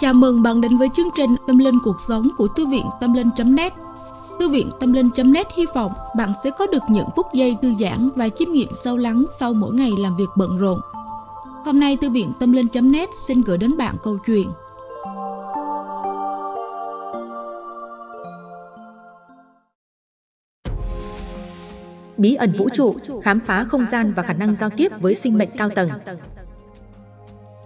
Chào mừng bạn đến với chương trình Tâm Linh Cuộc Sống của Thư viện Tâm Linh.net Thư viện Tâm Linh.net hy vọng bạn sẽ có được những phút giây thư giãn và chiêm nghiệm sâu lắng sau mỗi ngày làm việc bận rộn. Hôm nay Thư viện Tâm Linh.net xin gửi đến bạn câu chuyện Bí ẩn vũ trụ, khám phá không gian và khả năng giao tiếp với sinh mệnh cao tầng.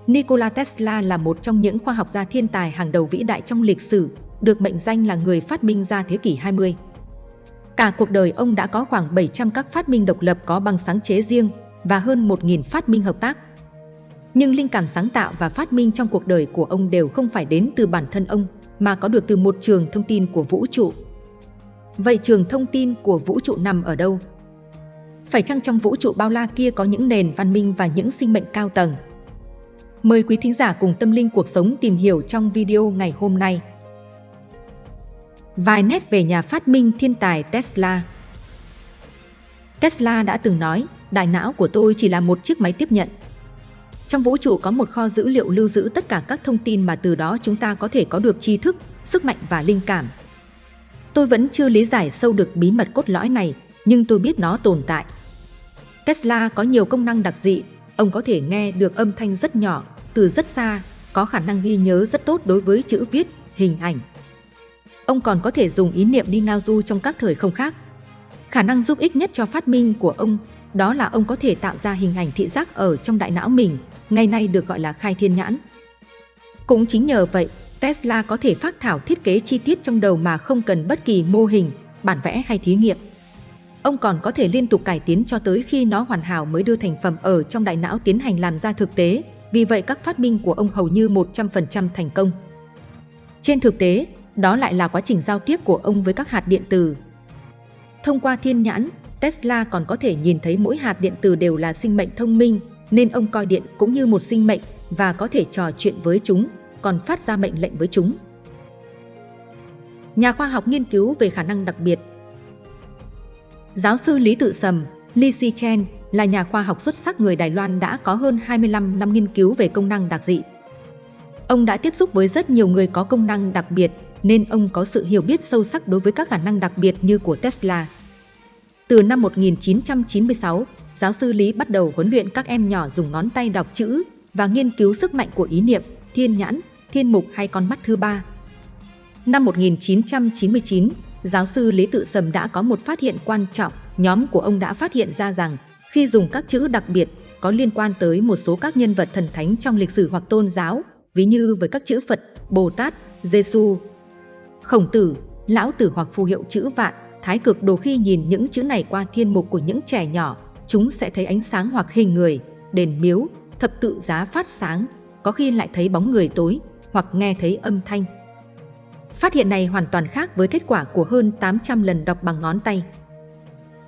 Nikola Tesla là một trong những khoa học gia thiên tài hàng đầu vĩ đại trong lịch sử, được mệnh danh là người phát minh ra thế kỷ 20. Cả cuộc đời ông đã có khoảng 700 các phát minh độc lập có bằng sáng chế riêng và hơn 1.000 phát minh hợp tác. Nhưng linh cảm sáng tạo và phát minh trong cuộc đời của ông đều không phải đến từ bản thân ông, mà có được từ một trường thông tin của vũ trụ. Vậy trường thông tin của vũ trụ nằm ở đâu? Phải chăng trong vũ trụ bao la kia có những nền văn minh và những sinh mệnh cao tầng? Mời quý thính giả cùng tâm linh cuộc sống tìm hiểu trong video ngày hôm nay. Vài nét về nhà phát minh thiên tài Tesla Tesla đã từng nói, đại não của tôi chỉ là một chiếc máy tiếp nhận. Trong vũ trụ có một kho dữ liệu lưu giữ tất cả các thông tin mà từ đó chúng ta có thể có được tri thức, sức mạnh và linh cảm. Tôi vẫn chưa lý giải sâu được bí mật cốt lõi này, nhưng tôi biết nó tồn tại. Tesla có nhiều công năng đặc dị, ông có thể nghe được âm thanh rất nhỏ, từ rất xa, có khả năng ghi nhớ rất tốt đối với chữ viết, hình ảnh. Ông còn có thể dùng ý niệm đi ngao du trong các thời không khác. Khả năng giúp ích nhất cho phát minh của ông đó là ông có thể tạo ra hình ảnh thị giác ở trong đại não mình, ngày nay được gọi là khai thiên nhãn. Cũng chính nhờ vậy, Tesla có thể phát thảo thiết kế chi tiết trong đầu mà không cần bất kỳ mô hình, bản vẽ hay thí nghiệm. Ông còn có thể liên tục cải tiến cho tới khi nó hoàn hảo mới đưa thành phẩm ở trong đại não tiến hành làm ra thực tế, vì vậy các phát minh của ông hầu như 100% thành công. Trên thực tế, đó lại là quá trình giao tiếp của ông với các hạt điện tử. Thông qua thiên nhãn, Tesla còn có thể nhìn thấy mỗi hạt điện tử đều là sinh mệnh thông minh, nên ông coi điện cũng như một sinh mệnh và có thể trò chuyện với chúng, còn phát ra mệnh lệnh với chúng. Nhà khoa học nghiên cứu về khả năng đặc biệt Giáo sư Lý Tự Sầm, Li Si Chen, là nhà khoa học xuất sắc người Đài Loan đã có hơn 25 năm nghiên cứu về công năng đặc dị. Ông đã tiếp xúc với rất nhiều người có công năng đặc biệt, nên ông có sự hiểu biết sâu sắc đối với các khả năng đặc biệt như của Tesla. Từ năm 1996, giáo sư Lý bắt đầu huấn luyện các em nhỏ dùng ngón tay đọc chữ và nghiên cứu sức mạnh của ý niệm, thiên nhãn, thiên mục hay con mắt thứ ba. Năm 1999, giáo sư Lý Tự Sầm đã có một phát hiện quan trọng. Nhóm của ông đã phát hiện ra rằng khi dùng các chữ đặc biệt có liên quan tới một số các nhân vật thần thánh trong lịch sử hoặc tôn giáo, ví như với các chữ Phật, Bồ Tát, Giêsu, Khổng Tử, Lão Tử hoặc phù hiệu chữ vạn, thái cực đồ khi nhìn những chữ này qua thiên mục của những trẻ nhỏ, chúng sẽ thấy ánh sáng hoặc hình người, đền miếu, thập tự giá phát sáng, có khi lại thấy bóng người tối hoặc nghe thấy âm thanh. Phát hiện này hoàn toàn khác với kết quả của hơn 800 lần đọc bằng ngón tay.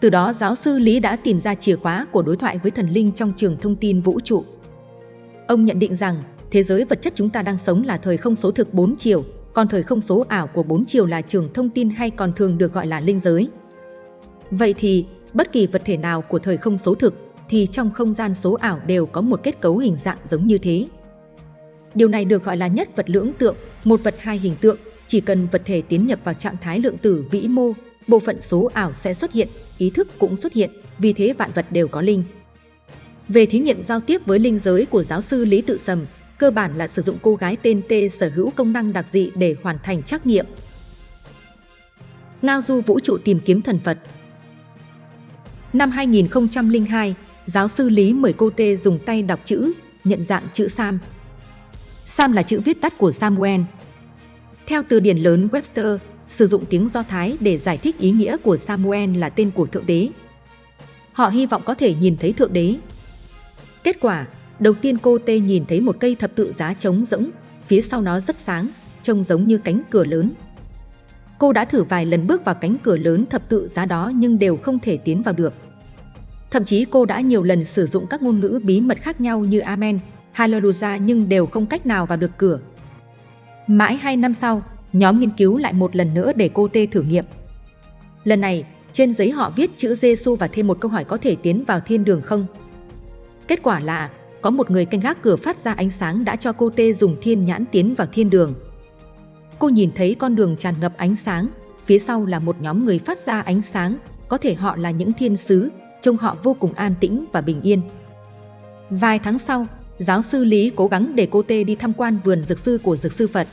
Từ đó giáo sư Lý đã tìm ra chìa khóa của đối thoại với thần linh trong trường thông tin vũ trụ. Ông nhận định rằng thế giới vật chất chúng ta đang sống là thời không số thực 4 chiều, còn thời không số ảo của 4 chiều là trường thông tin hay còn thường được gọi là linh giới. Vậy thì, bất kỳ vật thể nào của thời không số thực thì trong không gian số ảo đều có một kết cấu hình dạng giống như thế. Điều này được gọi là nhất vật lưỡng tượng, một vật hai hình tượng, chỉ cần vật thể tiến nhập vào trạng thái lượng tử vĩ mô bộ phận số ảo sẽ xuất hiện, ý thức cũng xuất hiện, vì thế vạn vật đều có linh. Về thí nghiệm giao tiếp với linh giới của giáo sư Lý Tự Sầm, cơ bản là sử dụng cô gái tên T sở hữu công năng đặc dị để hoàn thành trắc nghiệm. Ngao du vũ trụ tìm kiếm thần Phật Năm 2002, giáo sư Lý mời cô T dùng tay đọc chữ, nhận dạng chữ Sam. Sam là chữ viết tắt của Samuel. Theo từ điển lớn Webster, sử dụng tiếng Do Thái để giải thích ý nghĩa của Samuel là tên của Thượng Đế. Họ hy vọng có thể nhìn thấy Thượng Đế. Kết quả, đầu tiên cô Tê nhìn thấy một cây thập tự giá trống rỗng, phía sau nó rất sáng, trông giống như cánh cửa lớn. Cô đã thử vài lần bước vào cánh cửa lớn thập tự giá đó nhưng đều không thể tiến vào được. Thậm chí cô đã nhiều lần sử dụng các ngôn ngữ bí mật khác nhau như Amen, Hallelujah nhưng đều không cách nào vào được cửa. Mãi hai năm sau, nhóm nghiên cứu lại một lần nữa để cô Tê thử nghiệm. Lần này, trên giấy họ viết chữ Giêsu và thêm một câu hỏi có thể tiến vào thiên đường không? Kết quả là có một người canh gác cửa phát ra ánh sáng đã cho cô Tê dùng thiên nhãn tiến vào thiên đường. Cô nhìn thấy con đường tràn ngập ánh sáng, phía sau là một nhóm người phát ra ánh sáng, có thể họ là những thiên sứ, trông họ vô cùng an tĩnh và bình yên. Vài tháng sau, giáo sư Lý cố gắng để cô Tê đi tham quan vườn dược sư của dược sư Phật.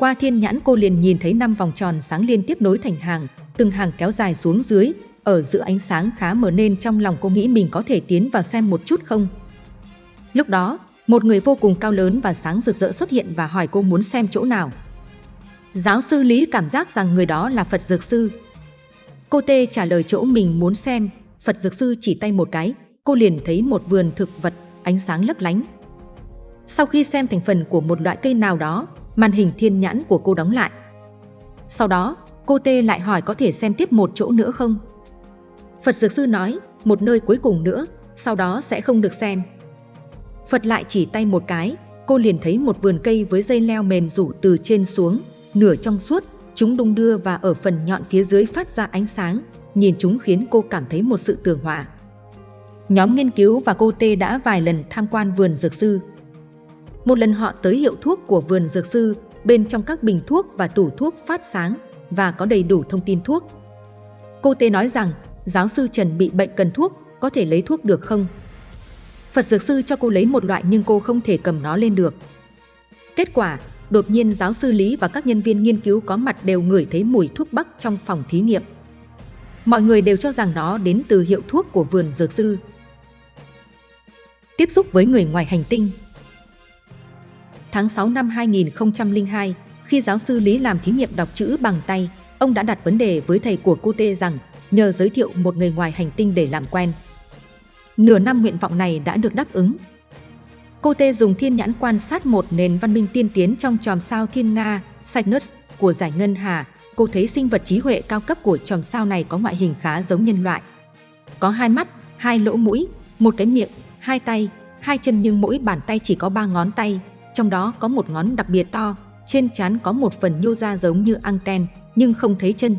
Qua thiên nhãn cô liền nhìn thấy năm vòng tròn sáng liên tiếp nối thành hàng, từng hàng kéo dài xuống dưới, ở giữa ánh sáng khá mờ nên trong lòng cô nghĩ mình có thể tiến vào xem một chút không. Lúc đó, một người vô cùng cao lớn và sáng rực rỡ xuất hiện và hỏi cô muốn xem chỗ nào. Giáo sư Lý cảm giác rằng người đó là Phật Dược Sư. Cô Tê trả lời chỗ mình muốn xem, Phật Dược Sư chỉ tay một cái, cô liền thấy một vườn thực vật, ánh sáng lấp lánh. Sau khi xem thành phần của một loại cây nào đó, màn hình thiên nhãn của cô đóng lại. Sau đó, cô Tê lại hỏi có thể xem tiếp một chỗ nữa không? Phật Dược Sư nói, một nơi cuối cùng nữa, sau đó sẽ không được xem. Phật lại chỉ tay một cái, cô liền thấy một vườn cây với dây leo mềm rủ từ trên xuống, nửa trong suốt, chúng đung đưa và ở phần nhọn phía dưới phát ra ánh sáng, nhìn chúng khiến cô cảm thấy một sự tường hòa. Nhóm nghiên cứu và cô Tê đã vài lần tham quan vườn dược sư. Một lần họ tới hiệu thuốc của vườn dược sư, bên trong các bình thuốc và tủ thuốc phát sáng và có đầy đủ thông tin thuốc. Cô Tê nói rằng giáo sư Trần bị bệnh cần thuốc, có thể lấy thuốc được không? Phật dược sư cho cô lấy một loại nhưng cô không thể cầm nó lên được. Kết quả, đột nhiên giáo sư Lý và các nhân viên nghiên cứu có mặt đều ngửi thấy mùi thuốc bắc trong phòng thí nghiệm. Mọi người đều cho rằng nó đến từ hiệu thuốc của vườn dược sư. Tiếp xúc với người ngoài hành tinh Tháng 6 năm 2002, khi giáo sư Lý làm thí nghiệm đọc chữ bằng tay, ông đã đặt vấn đề với thầy của cô Tê rằng nhờ giới thiệu một người ngoài hành tinh để làm quen. Nửa năm nguyện vọng này đã được đáp ứng. Cô Tê dùng thiên nhãn quan sát một nền văn minh tiên tiến trong tròm sao thiên Nga, Cygnus của giải ngân hà. Cô thấy sinh vật trí huệ cao cấp của tròm sao này có ngoại hình khá giống nhân loại. Có hai mắt, hai lỗ mũi, một cái miệng, hai tay, hai chân nhưng mỗi bàn tay chỉ có ba ngón tay, trong đó có một ngón đặc biệt to, trên trán có một phần nhô ra giống như anten, nhưng không thấy chân.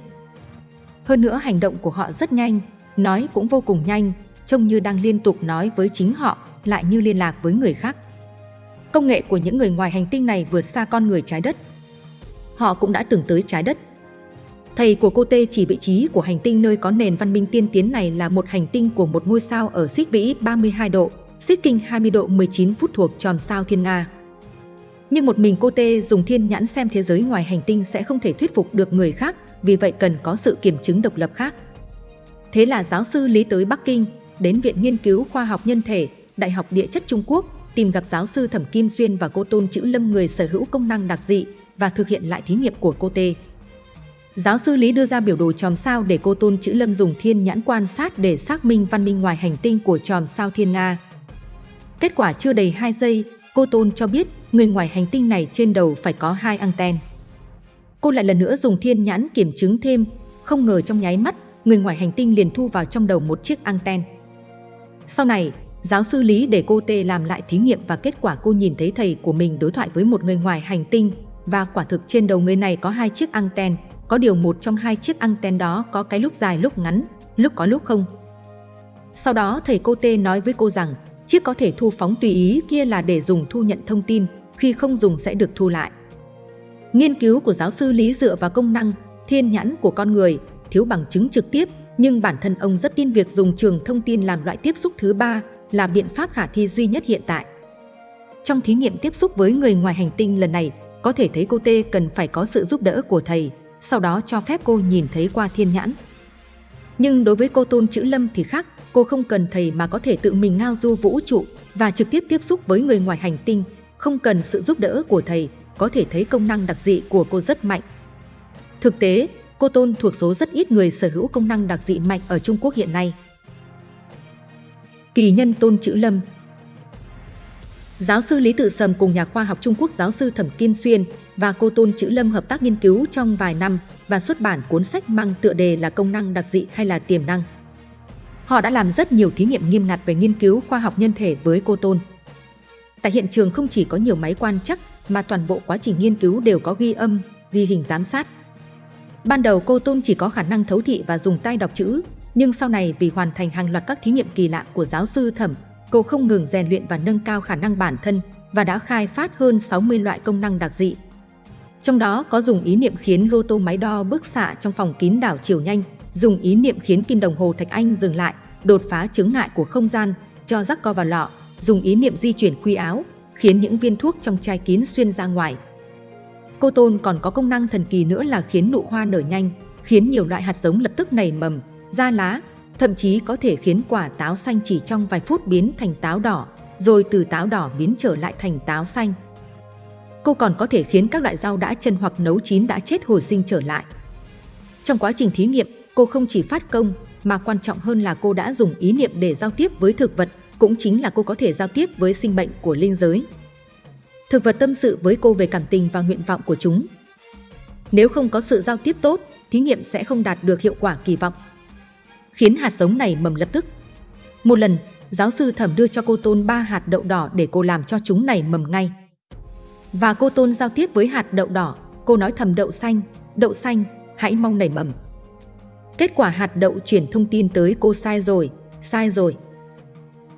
Hơn nữa hành động của họ rất nhanh, nói cũng vô cùng nhanh, trông như đang liên tục nói với chính họ, lại như liên lạc với người khác. Công nghệ của những người ngoài hành tinh này vượt xa con người trái đất. Họ cũng đã từng tới trái đất. Thầy của cô Tê chỉ vị trí của hành tinh nơi có nền văn minh tiên tiến này là một hành tinh của một ngôi sao ở xích vĩ 32 độ, xích kinh 20 độ 19 phút thuộc tròm sao Thiên Nga. Nhưng một mình cô Tê dùng thiên nhãn xem thế giới ngoài hành tinh sẽ không thể thuyết phục được người khác, vì vậy cần có sự kiểm chứng độc lập khác. Thế là giáo sư Lý tới Bắc Kinh, đến Viện Nghiên cứu Khoa học Nhân thể, Đại học Địa chất Trung Quốc, tìm gặp giáo sư Thẩm Kim Xuyên và cô Tôn Chữ Lâm người sở hữu công năng đặc dị và thực hiện lại thí nghiệm của cô Tê. Giáo sư Lý đưa ra biểu đồ chòm sao để cô Tôn Chữ Lâm dùng thiên nhãn quan sát để xác minh văn minh ngoài hành tinh của chòm sao Thiên Nga. Kết quả chưa đầy 2 giây, cô Tôn cho biết người ngoài hành tinh này trên đầu phải có hai anten. Cô lại lần nữa dùng thiên nhãn kiểm chứng thêm, không ngờ trong nháy mắt, người ngoài hành tinh liền thu vào trong đầu một chiếc anten. Sau này, giáo sư Lý để cô Tê làm lại thí nghiệm và kết quả cô nhìn thấy thầy của mình đối thoại với một người ngoài hành tinh và quả thực trên đầu người này có hai chiếc anten, có điều một trong hai chiếc anten đó có cái lúc dài lúc ngắn, lúc có lúc không. Sau đó thầy cô Tê nói với cô rằng chiếc có thể thu phóng tùy ý kia là để dùng thu nhận thông tin, khi không dùng sẽ được thu lại. Nghiên cứu của giáo sư Lý dựa vào công năng, thiên nhãn của con người, thiếu bằng chứng trực tiếp, nhưng bản thân ông rất tin việc dùng trường thông tin làm loại tiếp xúc thứ ba là biện pháp khả thi duy nhất hiện tại. Trong thí nghiệm tiếp xúc với người ngoài hành tinh lần này, có thể thấy cô Tê cần phải có sự giúp đỡ của thầy, sau đó cho phép cô nhìn thấy qua thiên nhãn. Nhưng đối với cô Tôn Chữ Lâm thì khác, cô không cần thầy mà có thể tự mình ngao du vũ trụ và trực tiếp tiếp xúc với người ngoài hành tinh, không cần sự giúp đỡ của thầy, có thể thấy công năng đặc dị của cô rất mạnh. Thực tế, cô Tôn thuộc số rất ít người sở hữu công năng đặc dị mạnh ở Trung Quốc hiện nay. Kỳ nhân Tôn Chữ Lâm Giáo sư Lý Tự Sầm cùng nhà khoa học Trung Quốc giáo sư Thẩm Kiên Xuyên và cô Tôn Chữ Lâm hợp tác nghiên cứu trong vài năm và xuất bản cuốn sách mang tựa đề là công năng đặc dị hay là tiềm năng. Họ đã làm rất nhiều thí nghiệm nghiêm ngặt về nghiên cứu khoa học nhân thể với cô Tôn. Tại hiện trường không chỉ có nhiều máy quan chắc mà toàn bộ quá trình nghiên cứu đều có ghi âm, ghi hình giám sát. Ban đầu cô Tôn chỉ có khả năng thấu thị và dùng tay đọc chữ, nhưng sau này vì hoàn thành hàng loạt các thí nghiệm kỳ lạ của giáo sư Thẩm, cô không ngừng rèn luyện và nâng cao khả năng bản thân và đã khai phát hơn 60 loại công năng đặc dị. Trong đó có dùng ý niệm khiến lô tô máy đo bức xạ trong phòng kín đảo chiều nhanh, dùng ý niệm khiến kim đồng hồ Thạch Anh dừng lại, đột phá chứng ngại của không gian, cho rắc co vào lọ, dùng ý niệm di chuyển quy áo, khiến những viên thuốc trong chai kín xuyên ra ngoài. Cô Tôn còn có công năng thần kỳ nữa là khiến nụ hoa nở nhanh, khiến nhiều loại hạt giống lập tức nảy mầm, ra lá, thậm chí có thể khiến quả táo xanh chỉ trong vài phút biến thành táo đỏ, rồi từ táo đỏ biến trở lại thành táo xanh. Cô còn có thể khiến các loại rau đã chân hoặc nấu chín đã chết hồi sinh trở lại. Trong quá trình thí nghiệm, cô không chỉ phát công, mà quan trọng hơn là cô đã dùng ý niệm để giao tiếp với thực vật, cũng chính là cô có thể giao tiếp với sinh mệnh của linh giới. Thực vật tâm sự với cô về cảm tình và nguyện vọng của chúng. Nếu không có sự giao tiếp tốt, thí nghiệm sẽ không đạt được hiệu quả kỳ vọng. Khiến hạt giống này mầm lập tức. Một lần, giáo sư thẩm đưa cho cô Tôn ba hạt đậu đỏ để cô làm cho chúng này mầm ngay. Và cô Tôn giao tiếp với hạt đậu đỏ, cô nói thầm đậu xanh, đậu xanh, hãy mong nảy mầm. Kết quả hạt đậu chuyển thông tin tới cô sai rồi, sai rồi.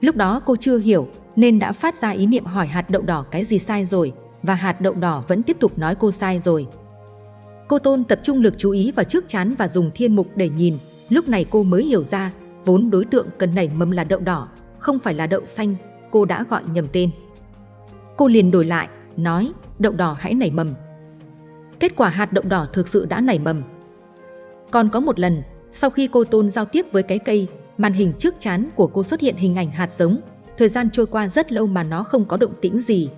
Lúc đó cô chưa hiểu nên đã phát ra ý niệm hỏi hạt đậu đỏ cái gì sai rồi và hạt đậu đỏ vẫn tiếp tục nói cô sai rồi. Cô Tôn tập trung lực chú ý vào trước chán và dùng thiên mục để nhìn, lúc này cô mới hiểu ra vốn đối tượng cần nảy mầm là đậu đỏ, không phải là đậu xanh, cô đã gọi nhầm tên. Cô liền đổi lại, nói đậu đỏ hãy nảy mầm. Kết quả hạt đậu đỏ thực sự đã nảy mầm. Còn có một lần, sau khi cô Tôn giao tiếp với cái cây, màn hình trước chán của cô xuất hiện hình ảnh hạt giống. Thời gian trôi qua rất lâu mà nó không có động tĩnh gì.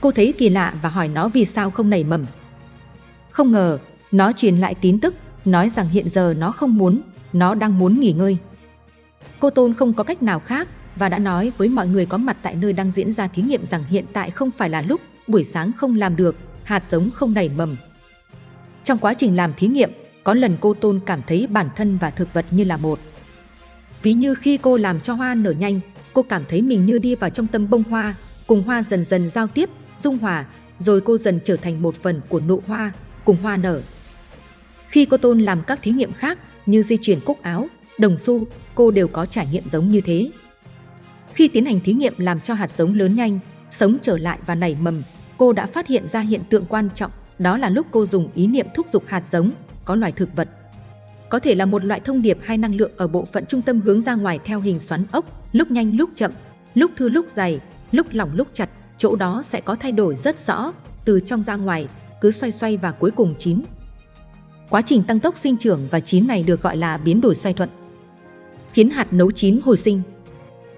Cô thấy kỳ lạ và hỏi nó vì sao không nảy mầm. Không ngờ, nó truyền lại tín tức, nói rằng hiện giờ nó không muốn, nó đang muốn nghỉ ngơi. Cô Tôn không có cách nào khác và đã nói với mọi người có mặt tại nơi đang diễn ra thí nghiệm rằng hiện tại không phải là lúc, buổi sáng không làm được, hạt giống không nảy mầm. Trong quá trình làm thí nghiệm, có lần cô Tôn cảm thấy bản thân và thực vật như là một. Ví như khi cô làm cho hoa nở nhanh, cô cảm thấy mình như đi vào trong tâm bông hoa, cùng hoa dần dần giao tiếp, dung hòa, rồi cô dần trở thành một phần của nụ hoa, cùng hoa nở. Khi cô Tôn làm các thí nghiệm khác như di chuyển cúc áo, đồng xu, cô đều có trải nghiệm giống như thế. Khi tiến hành thí nghiệm làm cho hạt giống lớn nhanh, sống trở lại và nảy mầm, cô đã phát hiện ra hiện tượng quan trọng, đó là lúc cô dùng ý niệm thúc giục hạt giống, có loài thực vật. Có thể là một loại thông điệp hay năng lượng ở bộ phận trung tâm hướng ra ngoài theo hình xoắn ốc, lúc nhanh lúc chậm, lúc thư lúc dày, lúc lỏng lúc chặt, chỗ đó sẽ có thay đổi rất rõ, từ trong ra ngoài, cứ xoay xoay và cuối cùng chín. Quá trình tăng tốc sinh trưởng và chín này được gọi là biến đổi xoay thuận. Khiến hạt nấu chín hồi sinh.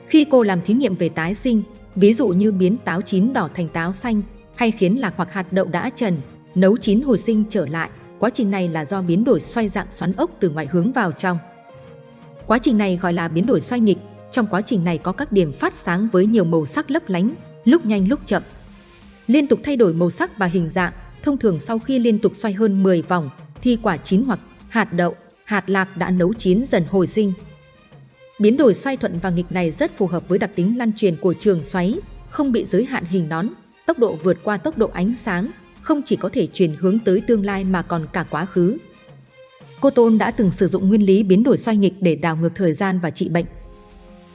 Khi cô làm thí nghiệm về tái sinh, ví dụ như biến táo chín đỏ thành táo xanh, hay khiến lạc hoặc hạt đậu đã trần, nấu chín hồi sinh trở lại, quá trình này là do biến đổi xoay dạng xoắn ốc từ ngoài hướng vào trong. Quá trình này gọi là biến đổi xoay nghịch, trong quá trình này có các điểm phát sáng với nhiều màu sắc lấp lánh, lúc nhanh lúc chậm. Liên tục thay đổi màu sắc và hình dạng, thông thường sau khi liên tục xoay hơn 10 vòng, thì quả chín hoặc hạt đậu, hạt lạc đã nấu chín dần hồi sinh. Biến đổi xoay thuận và nghịch này rất phù hợp với đặc tính lan truyền của trường xoáy, không bị giới hạn hình nón, tốc độ vượt qua tốc độ ánh sáng, không chỉ có thể truyền hướng tới tương lai mà còn cả quá khứ. Cô Tôn đã từng sử dụng nguyên lý biến đổi xoay nghịch để đảo ngược thời gian và trị bệnh.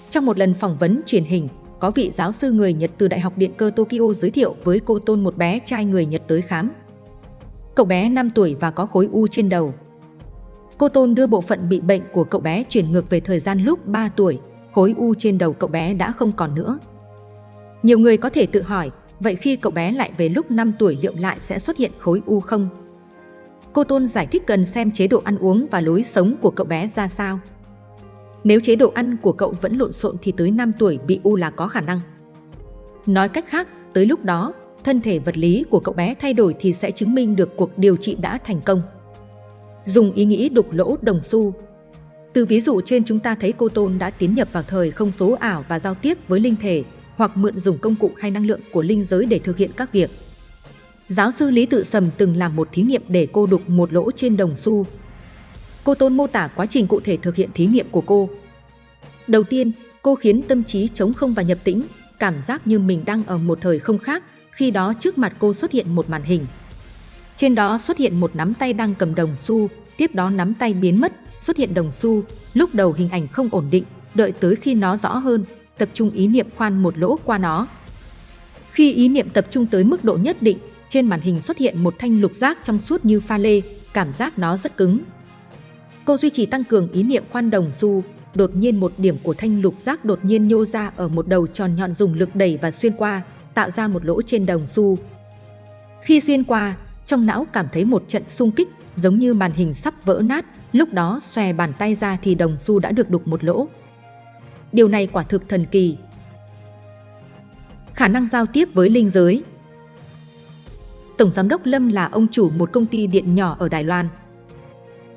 Trong một lần phỏng vấn truyền hình, có vị giáo sư người Nhật từ Đại học Điện cơ Tokyo giới thiệu với cô Tôn một bé trai người Nhật tới khám. Cậu bé 5 tuổi và có khối u trên đầu. Cô Tôn đưa bộ phận bị bệnh của cậu bé chuyển ngược về thời gian lúc 3 tuổi, khối u trên đầu cậu bé đã không còn nữa. Nhiều người có thể tự hỏi, vậy khi cậu bé lại về lúc 5 tuổi liệu lại sẽ xuất hiện khối u không? Cô Tôn giải thích cần xem chế độ ăn uống và lối sống của cậu bé ra sao. Nếu chế độ ăn của cậu vẫn lộn xộn thì tới 5 tuổi bị u là có khả năng. Nói cách khác, tới lúc đó, thân thể vật lý của cậu bé thay đổi thì sẽ chứng minh được cuộc điều trị đã thành công. Dùng ý nghĩ đục lỗ đồng xu Từ ví dụ trên chúng ta thấy cô Tôn đã tiến nhập vào thời không số ảo và giao tiếp với linh thể hoặc mượn dùng công cụ hay năng lượng của linh giới để thực hiện các việc. Giáo sư Lý Tự Sầm từng làm một thí nghiệm để cô đục một lỗ trên đồng xu. Cô Tôn mô tả quá trình cụ thể thực hiện thí nghiệm của cô. Đầu tiên, cô khiến tâm trí trống không và nhập tĩnh, cảm giác như mình đang ở một thời không khác, khi đó trước mặt cô xuất hiện một màn hình. Trên đó xuất hiện một nắm tay đang cầm đồng xu, tiếp đó nắm tay biến mất, xuất hiện đồng xu, lúc đầu hình ảnh không ổn định, đợi tới khi nó rõ hơn, tập trung ý niệm khoan một lỗ qua nó. Khi ý niệm tập trung tới mức độ nhất định, trên màn hình xuất hiện một thanh lục giác trong suốt như pha lê, cảm giác nó rất cứng. Cô duy trì tăng cường ý niệm khoan đồng xu, đột nhiên một điểm của thanh lục giác đột nhiên nhô ra ở một đầu tròn nhọn dùng lực đẩy và xuyên qua, tạo ra một lỗ trên đồng xu. Khi xuyên qua, trong não cảm thấy một trận xung kích, giống như màn hình sắp vỡ nát, lúc đó xòe bàn tay ra thì đồng xu đã được đục một lỗ. Điều này quả thực thần kỳ. Khả năng giao tiếp với linh giới Tổng Giám đốc Lâm là ông chủ một công ty điện nhỏ ở Đài Loan.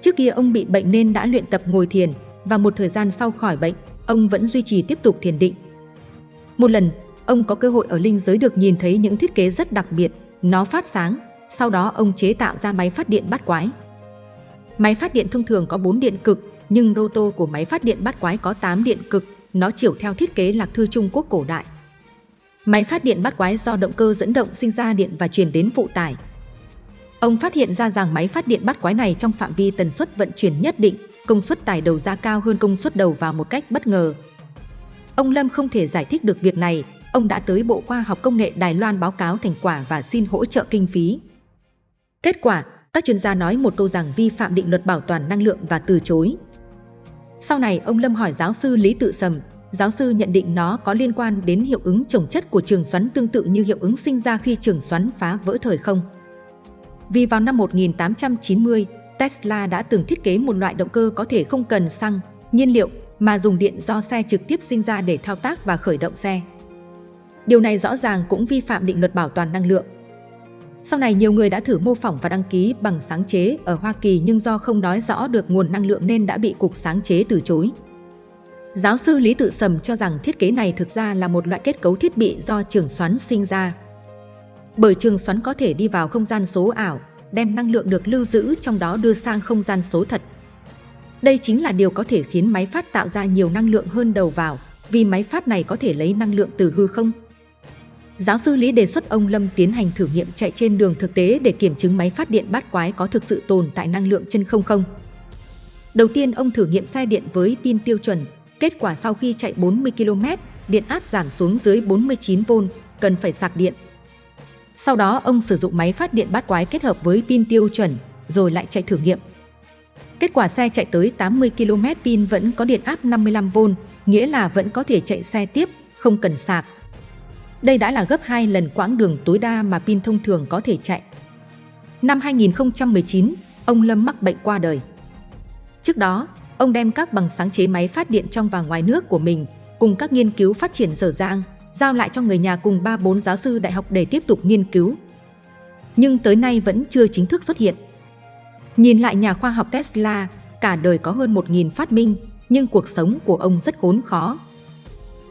Trước kia ông bị bệnh nên đã luyện tập ngồi thiền và một thời gian sau khỏi bệnh, ông vẫn duy trì tiếp tục thiền định. Một lần, ông có cơ hội ở linh giới được nhìn thấy những thiết kế rất đặc biệt, nó phát sáng, sau đó ông chế tạo ra máy phát điện bắt quái. Máy phát điện thông thường có 4 điện cực, nhưng roto của máy phát điện bắt quái có 8 điện cực, nó chiều theo thiết kế lạc thư Trung Quốc cổ đại. Máy phát điện bắt quái do động cơ dẫn động sinh ra điện và truyền đến phụ tải. Ông phát hiện ra rằng máy phát điện bắt quái này trong phạm vi tần suất vận chuyển nhất định, công suất tải đầu ra cao hơn công suất đầu vào một cách bất ngờ. Ông Lâm không thể giải thích được việc này, ông đã tới Bộ Khoa học Công nghệ Đài Loan báo cáo thành quả và xin hỗ trợ kinh phí. Kết quả, các chuyên gia nói một câu rằng vi phạm định luật bảo toàn năng lượng và từ chối. Sau này, ông Lâm hỏi giáo sư Lý Tự Sầm, giáo sư nhận định nó có liên quan đến hiệu ứng trồng chất của trường xoắn tương tự như hiệu ứng sinh ra khi trường xoắn phá vỡ thời không. Vì vào năm 1890, Tesla đã từng thiết kế một loại động cơ có thể không cần xăng, nhiên liệu mà dùng điện do xe trực tiếp sinh ra để thao tác và khởi động xe. Điều này rõ ràng cũng vi phạm định luật bảo toàn năng lượng. Sau này nhiều người đã thử mô phỏng và đăng ký bằng sáng chế ở Hoa Kỳ nhưng do không nói rõ được nguồn năng lượng nên đã bị Cục Sáng chế từ chối. Giáo sư Lý Tự Sầm cho rằng thiết kế này thực ra là một loại kết cấu thiết bị do trường xoắn sinh ra. Bởi trường xoắn có thể đi vào không gian số ảo, đem năng lượng được lưu giữ trong đó đưa sang không gian số thật. Đây chính là điều có thể khiến máy phát tạo ra nhiều năng lượng hơn đầu vào, vì máy phát này có thể lấy năng lượng từ hư không. Giáo sư Lý đề xuất ông Lâm tiến hành thử nghiệm chạy trên đường thực tế để kiểm chứng máy phát điện bát quái có thực sự tồn tại năng lượng chân không không. Đầu tiên ông thử nghiệm xe điện với pin tiêu chuẩn, kết quả sau khi chạy 40 km, điện áp giảm xuống dưới 49V, cần phải sạc điện. Sau đó ông sử dụng máy phát điện bát quái kết hợp với pin tiêu chuẩn, rồi lại chạy thử nghiệm. Kết quả xe chạy tới 80 km pin vẫn có điện áp 55V, nghĩa là vẫn có thể chạy xe tiếp, không cần sạc. Đây đã là gấp 2 lần quãng đường tối đa mà pin thông thường có thể chạy. Năm 2019, ông Lâm mắc bệnh qua đời. Trước đó, ông đem các bằng sáng chế máy phát điện trong và ngoài nước của mình cùng các nghiên cứu phát triển dở dang, giao lại cho người nhà cùng 3-4 giáo sư đại học để tiếp tục nghiên cứu. Nhưng tới nay vẫn chưa chính thức xuất hiện. Nhìn lại nhà khoa học Tesla, cả đời có hơn 1.000 phát minh, nhưng cuộc sống của ông rất khốn khó.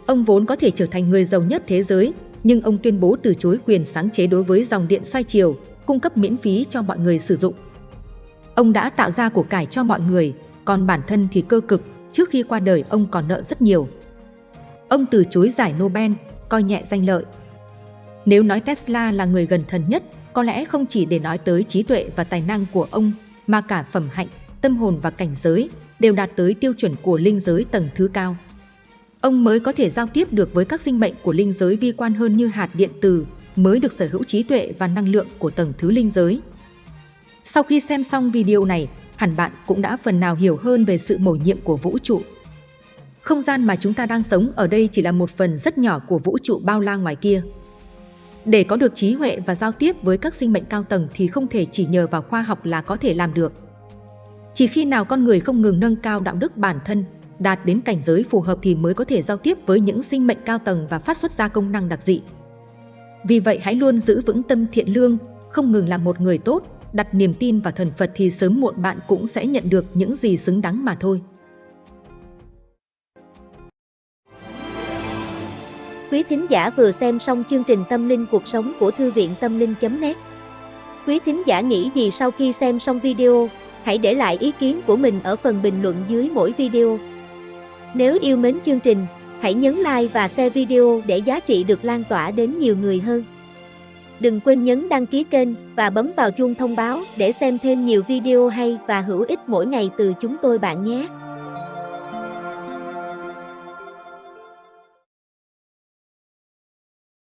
Ông vốn có thể trở thành người giàu nhất thế giới, nhưng ông tuyên bố từ chối quyền sáng chế đối với dòng điện xoay chiều, cung cấp miễn phí cho mọi người sử dụng. Ông đã tạo ra của cải cho mọi người, còn bản thân thì cơ cực, trước khi qua đời ông còn nợ rất nhiều. Ông từ chối giải Nobel, coi nhẹ danh lợi. Nếu nói Tesla là người gần thần nhất, có lẽ không chỉ để nói tới trí tuệ và tài năng của ông, mà cả phẩm hạnh, tâm hồn và cảnh giới đều đạt tới tiêu chuẩn của linh giới tầng thứ cao. Ông mới có thể giao tiếp được với các sinh mệnh của linh giới vi quan hơn như hạt điện tử, mới được sở hữu trí tuệ và năng lượng của tầng thứ linh giới. Sau khi xem xong video này, hẳn bạn cũng đã phần nào hiểu hơn về sự mầu nhiệm của vũ trụ. Không gian mà chúng ta đang sống ở đây chỉ là một phần rất nhỏ của vũ trụ bao la ngoài kia. Để có được trí huệ và giao tiếp với các sinh mệnh cao tầng thì không thể chỉ nhờ vào khoa học là có thể làm được. Chỉ khi nào con người không ngừng nâng cao đạo đức bản thân, đạt đến cảnh giới phù hợp thì mới có thể giao tiếp với những sinh mệnh cao tầng và phát xuất ra công năng đặc dị. Vì vậy hãy luôn giữ vững tâm thiện lương, không ngừng làm một người tốt, đặt niềm tin vào thần Phật thì sớm muộn bạn cũng sẽ nhận được những gì xứng đáng mà thôi. Quý thính giả vừa xem xong chương trình Tâm linh cuộc sống của Thư viện Tâm linh.net Quý thính giả nghĩ gì sau khi xem xong video, hãy để lại ý kiến của mình ở phần bình luận dưới mỗi video. Nếu yêu mến chương trình, hãy nhấn like và share video để giá trị được lan tỏa đến nhiều người hơn. Đừng quên nhấn đăng ký kênh và bấm vào chuông thông báo để xem thêm nhiều video hay và hữu ích mỗi ngày từ chúng tôi bạn nhé.